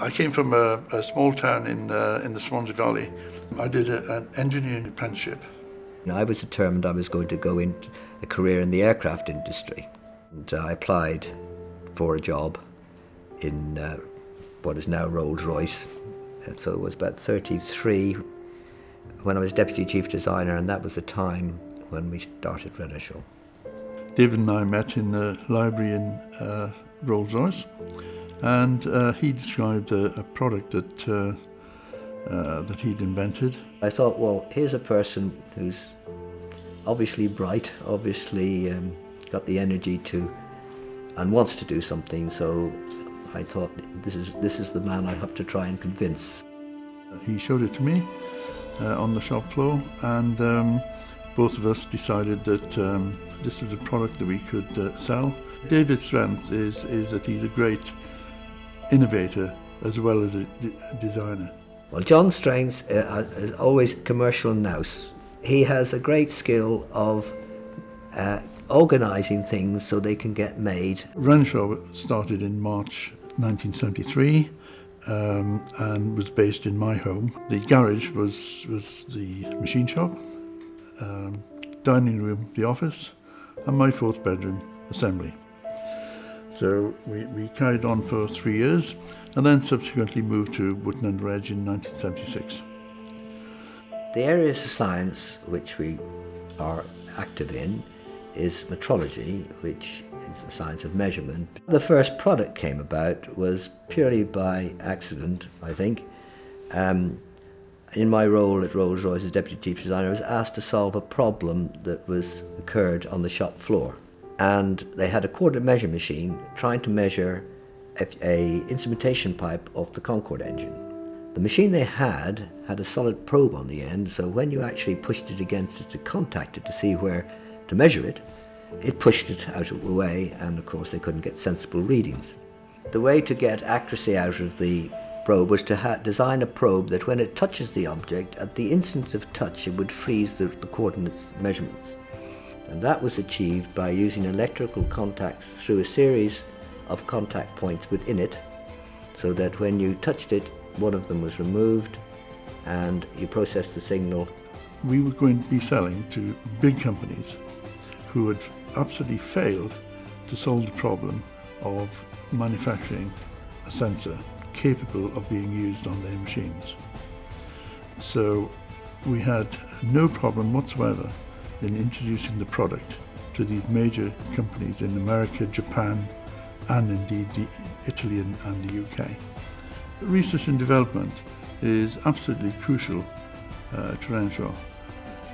I came from a, a small town in, uh, in the Swansea Valley. I did a, an engineering apprenticeship. I was determined I was going to go into a career in the aircraft industry. And I applied for a job in uh, what is now Rolls-Royce. And so it was about 33 when I was deputy chief designer, and that was the time when we started Renishaw. David and I met in the library in uh, Rolls-Royce, and uh, he described a, a product that uh, uh, that he'd invented. I thought, well, here's a person who's obviously bright, obviously um, got the energy to, and wants to do something. So I thought, this is this is the man I have to try and convince. He showed it to me uh, on the shop floor, and um, both of us decided that um, this was a product that we could uh, sell. David's strength is, is that he's a great innovator as well as a designer. Well, John strength uh, is always commercial nous. He has a great skill of uh, organising things so they can get made. Renishaw started in March 1973 um, and was based in my home. The garage was, was the machine shop, um, dining room, the office, and my fourth bedroom, assembly. So we, we carried on for three years and then subsequently moved to Wotton Under Edge in 1976. The areas of science which we are active in is metrology, which is the science of measurement. The first product came about was purely by accident, I think. Um, in my role at Rolls-Royce as Deputy Chief Designer, I was asked to solve a problem that was occurred on the shop floor and they had a coordinate measure machine trying to measure a, a, instrumentation pipe of the Concorde engine. The machine they had had a solid probe on the end, so when you actually pushed it against it to contact it to see where to measure it, it pushed it out of the way, and of course they couldn't get sensible readings. The way to get accuracy out of the probe was to design a probe that when it touches the object, at the instant of touch it would freeze the, the coordinates measurements. And that was achieved by using electrical contacts through a series of contact points within it, so that when you touched it, one of them was removed and you processed the signal. We were going to be selling to big companies who had absolutely failed to solve the problem of manufacturing a sensor capable of being used on their machines. So we had no problem whatsoever in introducing the product to these major companies in America, Japan, and indeed the Italy and, and the UK. Research and development is absolutely crucial uh, to Renishaw.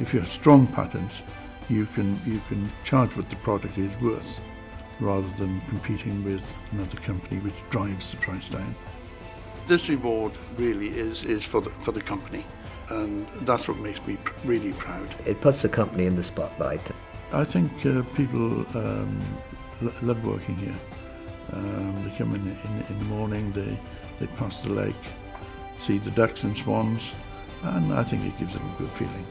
If you have strong patents, you can, you can charge what the product is worth rather than competing with another company which drives the price down. This reward really is, is for, the, for the company and that's what makes me pr really proud. It puts the company in the spotlight. I think uh, people um, love working here. Um, they come in, in, in the morning, they, they pass the lake, see the ducks and swans, and I think it gives them a good feeling.